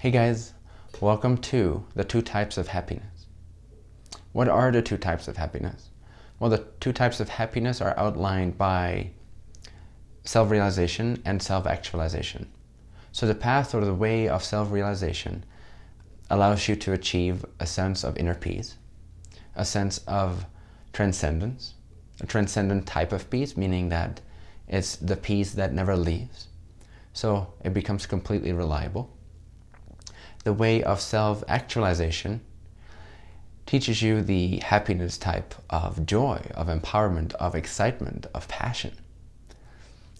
Hey guys, welcome to the two types of happiness. What are the two types of happiness? Well, the two types of happiness are outlined by self-realization and self-actualization. So the path or the way of self-realization allows you to achieve a sense of inner peace, a sense of transcendence, a transcendent type of peace, meaning that it's the peace that never leaves. So it becomes completely reliable the way of self-actualization teaches you the happiness type of joy, of empowerment, of excitement, of passion.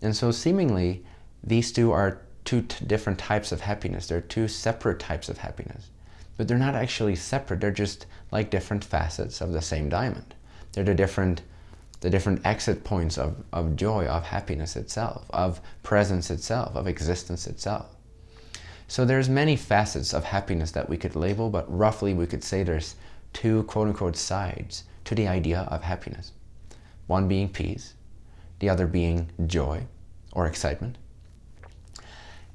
And so seemingly, these two are two different types of happiness. They're two separate types of happiness. But they're not actually separate. They're just like different facets of the same diamond. They're the different, the different exit points of, of joy, of happiness itself, of presence itself, of existence itself. So there's many facets of happiness that we could label, but roughly we could say there's two quote-unquote sides to the idea of happiness. One being peace, the other being joy or excitement.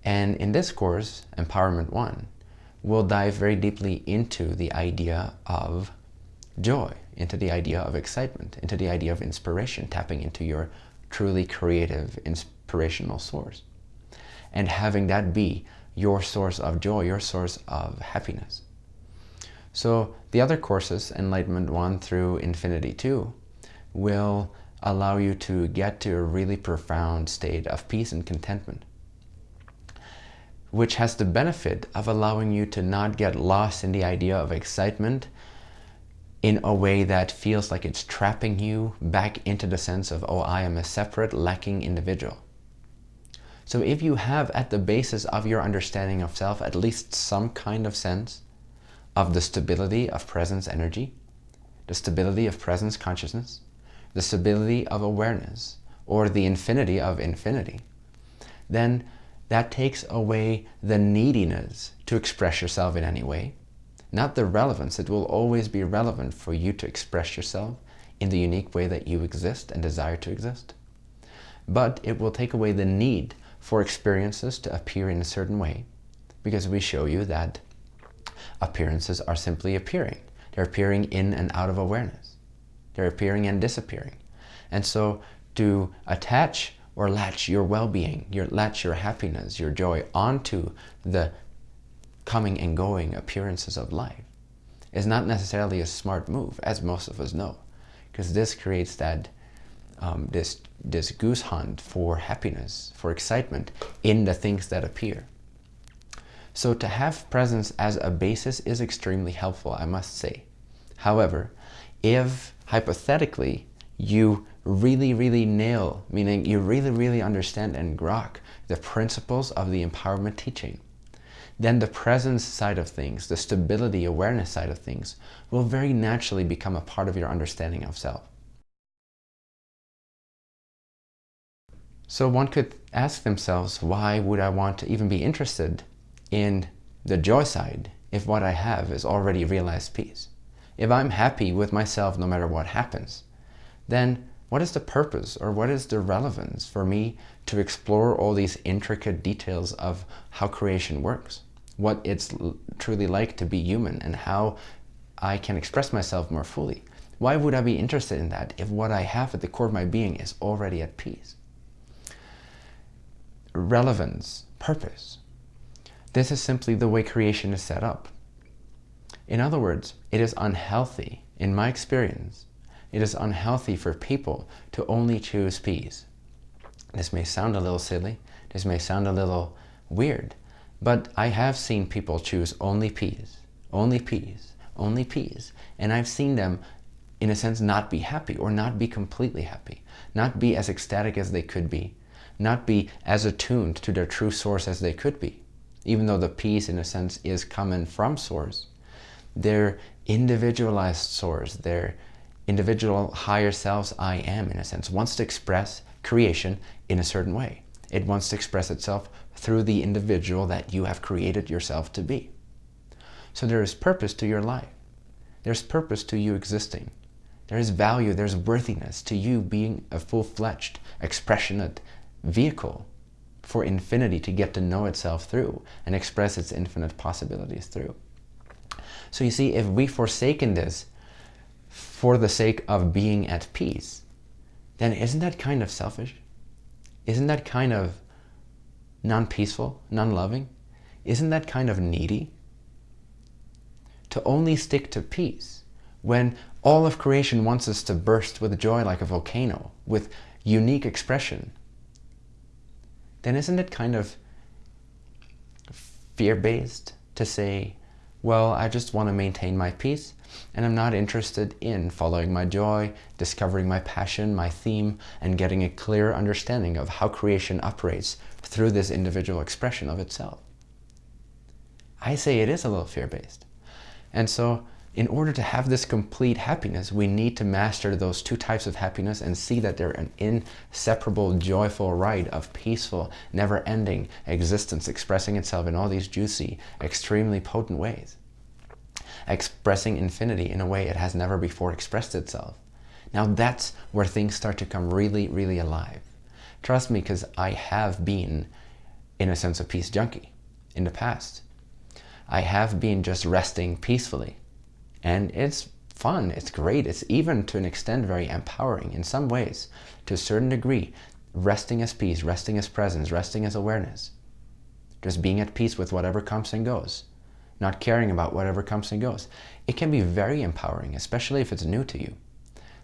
And in this course, Empowerment 1, we'll dive very deeply into the idea of joy, into the idea of excitement, into the idea of inspiration, tapping into your truly creative, inspirational source. And having that be your source of joy, your source of happiness. So the other courses, Enlightenment 1 through Infinity 2, will allow you to get to a really profound state of peace and contentment, which has the benefit of allowing you to not get lost in the idea of excitement in a way that feels like it's trapping you back into the sense of, oh, I am a separate, lacking individual. So if you have at the basis of your understanding of self at least some kind of sense of the stability of presence energy, the stability of presence consciousness, the stability of awareness, or the infinity of infinity, then that takes away the neediness to express yourself in any way, not the relevance. It will always be relevant for you to express yourself in the unique way that you exist and desire to exist. But it will take away the need for experiences to appear in a certain way because we show you that appearances are simply appearing. They're appearing in and out of awareness. They're appearing and disappearing. And so to attach or latch your well-being, your latch your happiness, your joy onto the coming and going appearances of life is not necessarily a smart move, as most of us know, because this creates that um, this, this goose hunt for happiness, for excitement in the things that appear. So to have presence as a basis is extremely helpful, I must say. However, if hypothetically you really, really nail, meaning you really, really understand and grok the principles of the empowerment teaching, then the presence side of things, the stability awareness side of things, will very naturally become a part of your understanding of self. So one could ask themselves, why would I want to even be interested in the joy side if what I have is already realized peace? If I'm happy with myself no matter what happens, then what is the purpose or what is the relevance for me to explore all these intricate details of how creation works? What it's truly like to be human and how I can express myself more fully. Why would I be interested in that if what I have at the core of my being is already at peace? Relevance, purpose. This is simply the way creation is set up. In other words, it is unhealthy, in my experience, it is unhealthy for people to only choose peace. This may sound a little silly, this may sound a little weird, but I have seen people choose only peace, only peace, only peace, and I've seen them in a sense not be happy or not be completely happy, not be as ecstatic as they could be, not be as attuned to their true source as they could be. Even though the peace, in a sense, is coming from source, their individualized source, their individual higher selves I am, in a sense, wants to express creation in a certain way. It wants to express itself through the individual that you have created yourself to be. So there is purpose to your life. There's purpose to you existing. There is value, there's worthiness to you being a full-fledged, expressionate, vehicle for infinity to get to know itself through and express its infinite possibilities through. So you see, if we forsaken this for the sake of being at peace, then isn't that kind of selfish? Isn't that kind of non-peaceful, non-loving? Isn't that kind of needy? To only stick to peace when all of creation wants us to burst with joy like a volcano, with unique expression, then isn't it kind of fear-based to say, well, I just want to maintain my peace and I'm not interested in following my joy, discovering my passion, my theme, and getting a clear understanding of how creation operates through this individual expression of itself. I say it is a little fear-based. And so in order to have this complete happiness, we need to master those two types of happiness and see that they're an inseparable, joyful ride of peaceful, never-ending existence expressing itself in all these juicy, extremely potent ways. Expressing infinity in a way it has never before expressed itself. Now that's where things start to come really, really alive. Trust me, because I have been, in a sense, a peace junkie in the past. I have been just resting peacefully and it's fun, it's great, it's even to an extent very empowering in some ways, to a certain degree, resting as peace, resting as presence, resting as awareness. Just being at peace with whatever comes and goes, not caring about whatever comes and goes. It can be very empowering, especially if it's new to you.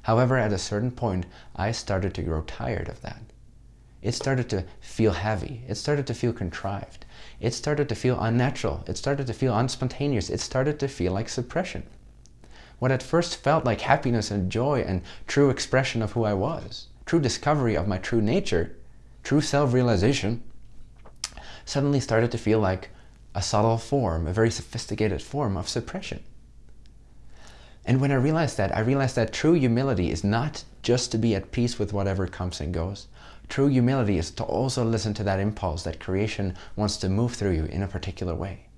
However, at a certain point, I started to grow tired of that. It started to feel heavy. It started to feel contrived. It started to feel unnatural. It started to feel unspontaneous. It started to feel like suppression. What at first felt like happiness and joy and true expression of who I was, true discovery of my true nature, true self-realization, suddenly started to feel like a subtle form, a very sophisticated form of suppression. And when I realized that, I realized that true humility is not just to be at peace with whatever comes and goes. True humility is to also listen to that impulse that creation wants to move through you in a particular way.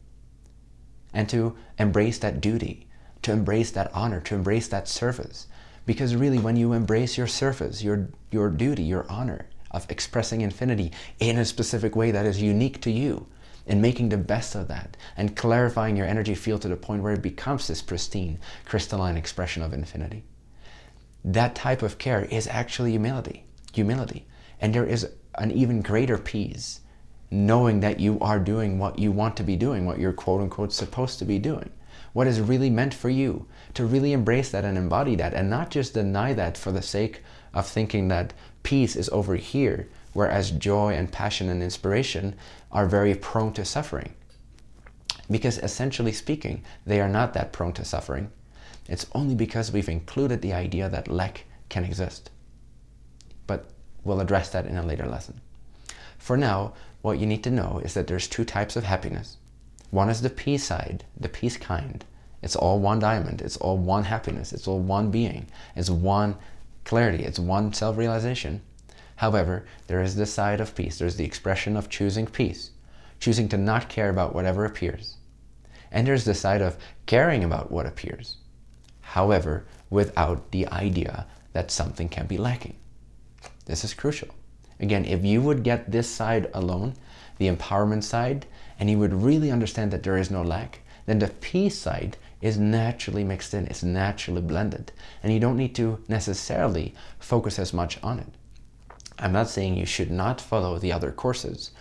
And to embrace that duty, to embrace that honor, to embrace that service. Because really, when you embrace your service, your, your duty, your honor of expressing infinity in a specific way that is unique to you, and making the best of that, and clarifying your energy field to the point where it becomes this pristine, crystalline expression of infinity. That type of care is actually humility. Humility. And there is an even greater peace knowing that you are doing what you want to be doing, what you're quote unquote supposed to be doing what is really meant for you, to really embrace that and embody that and not just deny that for the sake of thinking that peace is over here, whereas joy and passion and inspiration are very prone to suffering. Because essentially speaking, they are not that prone to suffering. It's only because we've included the idea that lack can exist. But we'll address that in a later lesson. For now, what you need to know is that there's two types of happiness. One is the peace side, the peace kind. It's all one diamond. It's all one happiness. It's all one being. It's one clarity. It's one self-realization. However, there is the side of peace. There's the expression of choosing peace, choosing to not care about whatever appears. And there's the side of caring about what appears. However, without the idea that something can be lacking. This is crucial. Again, if you would get this side alone, the empowerment side, and you would really understand that there is no lack, then the peace side is naturally mixed in, it's naturally blended, and you don't need to necessarily focus as much on it. I'm not saying you should not follow the other courses,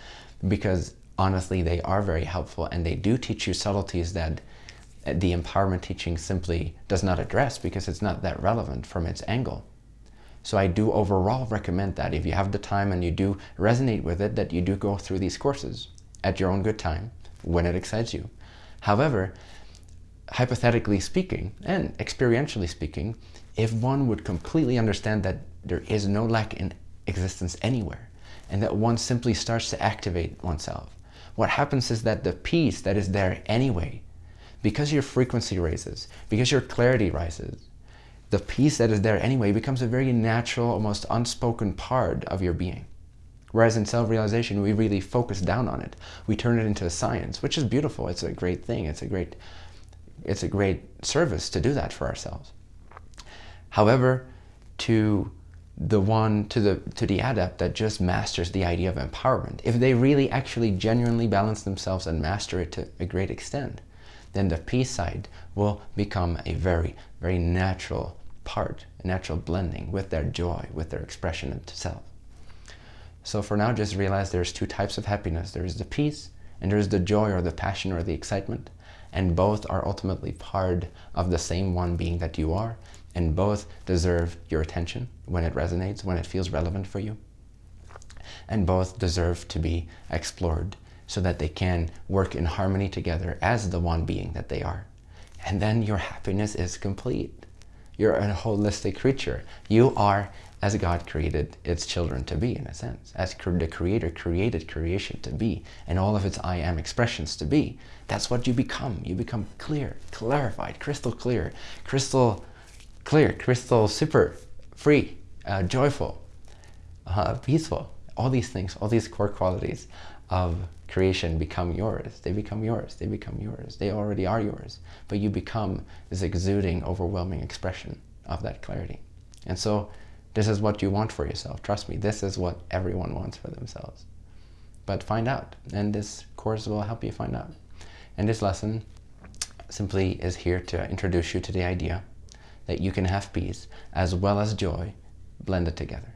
because honestly, they are very helpful and they do teach you subtleties that uh, the empowerment teaching simply does not address because it's not that relevant from its angle. So I do overall recommend that if you have the time and you do resonate with it, that you do go through these courses at your own good time when it excites you. However, hypothetically speaking and experientially speaking, if one would completely understand that there is no lack in existence anywhere and that one simply starts to activate oneself, what happens is that the peace that is there anyway, because your frequency raises, because your clarity rises, the peace that is there anyway becomes a very natural, almost unspoken part of your being. Whereas in self-realization, we really focus down on it. We turn it into a science, which is beautiful. It's a great thing. It's a great, it's a great service to do that for ourselves. However, to the one to the to the adept that just masters the idea of empowerment if they really actually genuinely balance themselves and master it to a great extent then the peace side will become a very very natural part a natural blending with their joy with their expression into self so for now just realize there's two types of happiness there's the peace and there's the joy or the passion or the excitement and both are ultimately part of the same one being that you are and both deserve your attention when it resonates, when it feels relevant for you. And both deserve to be explored so that they can work in harmony together as the one being that they are. And then your happiness is complete. You're a holistic creature. You are as God created its children to be, in a sense, as the Creator created creation to be, and all of its I am expressions to be. That's what you become. You become clear, clarified, crystal clear, crystal clear, crystal super, free, uh, joyful, uh, peaceful. All these things, all these core qualities of creation become yours. They become yours. They become yours. They already are yours. But you become this exuding, overwhelming expression of that clarity. And so this is what you want for yourself. Trust me, this is what everyone wants for themselves. But find out. And this course will help you find out. And this lesson simply is here to introduce you to the idea that you can have peace as well as joy blended together.